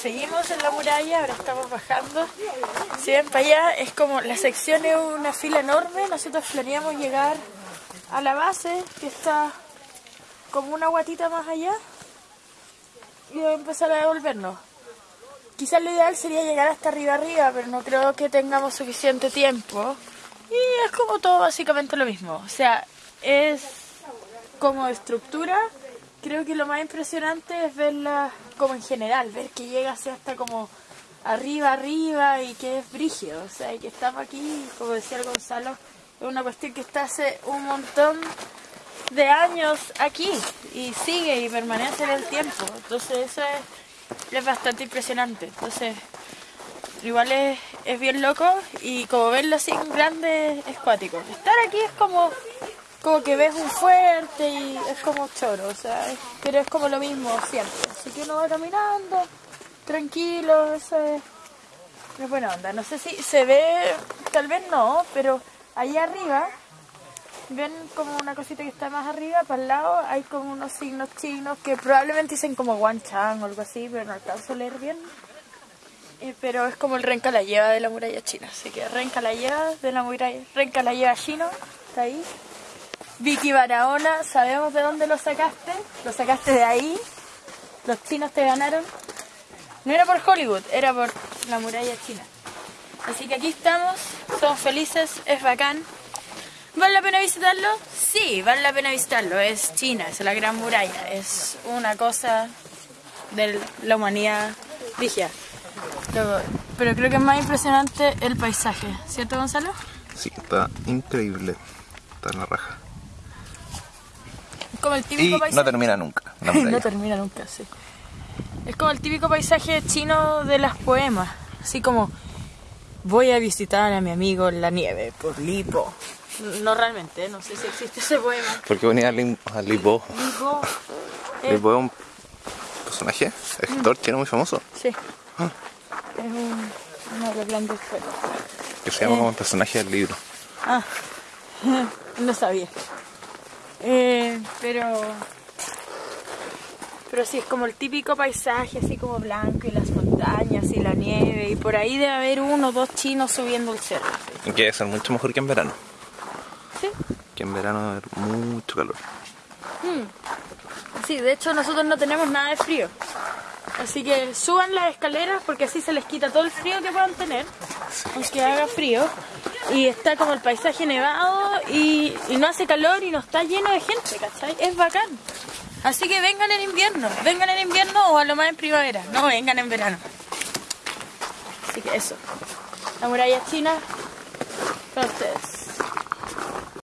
Seguimos en la muralla, ahora estamos bajando. Si para allá, es como la sección es una fila enorme. Nosotros planeamos llegar a la base, que está como una guatita más allá, y empezar a devolvernos. Quizás lo ideal sería llegar hasta arriba arriba, pero no creo que tengamos suficiente tiempo. Y es como todo básicamente lo mismo. O sea, es como estructura. Creo que lo más impresionante es verla como en general, ver que llega así hasta como arriba, arriba y que es brígido. O sea, y que estamos aquí, como decía el Gonzalo, es una cuestión que está hace un montón de años aquí y sigue y permanece en el tiempo. Entonces eso es, es bastante impresionante. Entonces igual es, es bien loco y como verlo así en grande es cuático. Estar aquí es como, como que ves un fuerte y es como choro, o sea, pero es como lo mismo siempre. Así que uno va caminando, tranquilo, eso es, es buena onda. No sé si se ve, tal vez no, pero allá arriba ven como una cosita que está más arriba, para el lado hay como unos signos chinos que probablemente dicen como Wan Chang o algo así, pero no alcanzo a leer bien. Eh, pero es como el Renca la lleva de la muralla china, así que Renca la lleva de la muralla, Renca la lleva chino, está ahí. Vicky Barahona, sabemos de dónde lo sacaste, lo sacaste de ahí, los chinos te ganaron. No era por Hollywood, era por la muralla china. Así que aquí estamos, somos felices, es bacán. ¿Vale la pena visitarlo? Sí, vale la pena visitarlo. Es China, es la gran muralla. Es una cosa de la humanidad. Pero, pero creo que es más impresionante el paisaje, ¿cierto Gonzalo? Sí, está increíble. Está en la raja. Es como el Y típico paisaje. no termina nunca. La no termina nunca, sí. Es como el típico paisaje chino de las poemas. Así como, voy a visitar a mi amigo en la nieve por Lipo. No realmente, no sé si existe ese poema. Porque venía a Lim- a Lipo. Lipo. eh, Lipo es un personaje, escritor chino muy famoso. Sí. Es un, uno de. Que se llama como el personaje del libro. Ah, no sabía. Eh, pero. Pero sí, es como el típico paisaje, así como blanco y las montañas y la nieve. Y por ahí debe haber uno o dos chinos subiendo el cerro. Y que ser mucho mejor que en verano. Sí. Que en verano debe haber mucho calor. Sí, de hecho nosotros no tenemos nada de frío. Así que suban las escaleras porque así se les quita todo el frío que puedan tener, aunque haga frío. Y está como el paisaje nevado y, no hace calor y no está lleno de gente, ¿cachai? Es bacán. Así que vengan en invierno, vengan en invierno o a lo más en primavera, no vengan en verano. Así que eso. La muralla china para ustedes.